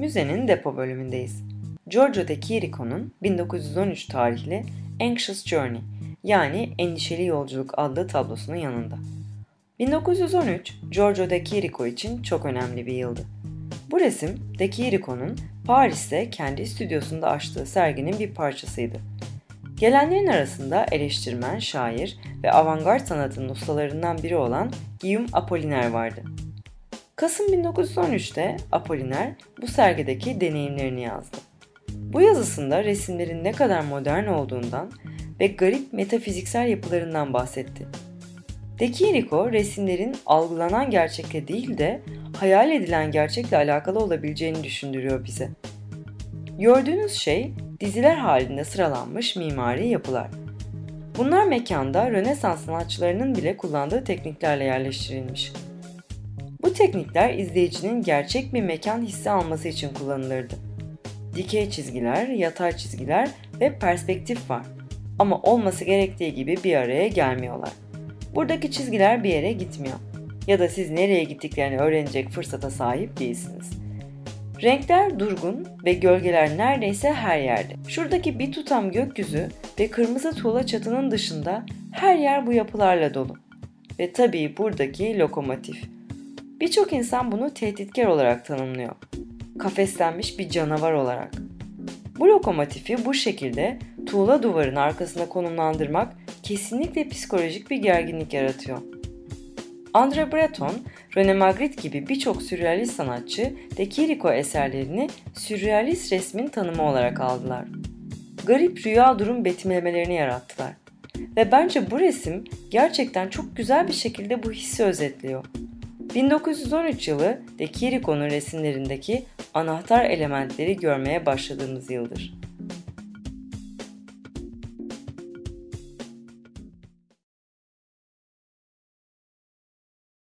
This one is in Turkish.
Müzenin depo bölümündeyiz. Giorgio de Chirico'nun 1913 tarihli Anxious Journey yani Endişeli Yolculuk adlı tablosunun yanında. 1913 Giorgio de Chirico için çok önemli bir yıldı. Bu resim de Chirico'nun Paris'te kendi stüdyosunda açtığı serginin bir parçasıydı. Gelenlerin arasında eleştirmen, şair ve avantgard sanatının ustalarından biri olan Guillaume Apollinaire vardı. Kasım 1913'te Apollinaire bu sergideki deneyimlerini yazdı. Bu yazısında resimlerin ne kadar modern olduğundan ve garip metafiziksel yapılarından bahsetti. De Chirico resimlerin algılanan gerçekle değil de hayal edilen gerçekle alakalı olabileceğini düşündürüyor bize. Gördüğünüz şey diziler halinde sıralanmış mimari yapılar. Bunlar mekanda Rönesans sanatçılarının bile kullandığı tekniklerle yerleştirilmiş. Bu teknikler izleyicinin gerçek bir mekan hissi alması için kullanılırdı. Dikey çizgiler, yatay çizgiler ve perspektif var. Ama olması gerektiği gibi bir araya gelmiyorlar. Buradaki çizgiler bir yere gitmiyor. Ya da siz nereye gittiklerini öğrenecek fırsata sahip değilsiniz. Renkler durgun ve gölgeler neredeyse her yerde. Şuradaki bir tutam gökyüzü ve kırmızı tuğla çatının dışında her yer bu yapılarla dolu. Ve tabii buradaki lokomotif. Birçok insan bunu tehditkar olarak tanımlıyor. Kafeslenmiş bir canavar olarak. Bu lokomotifi bu şekilde tuğla duvarın arkasına konumlandırmak kesinlikle psikolojik bir gerginlik yaratıyor. André Breton, René Magritte gibi birçok sürrealist sanatçı De Chirico eserlerini sürrealist resmin tanımı olarak aldılar. Garip rüya durum betimlemelerini yarattılar. Ve bence bu resim gerçekten çok güzel bir şekilde bu hissi özetliyor. 1913 yılı De Chirico'nun resimlerindeki anahtar elementleri görmeye başladığımız yıldır.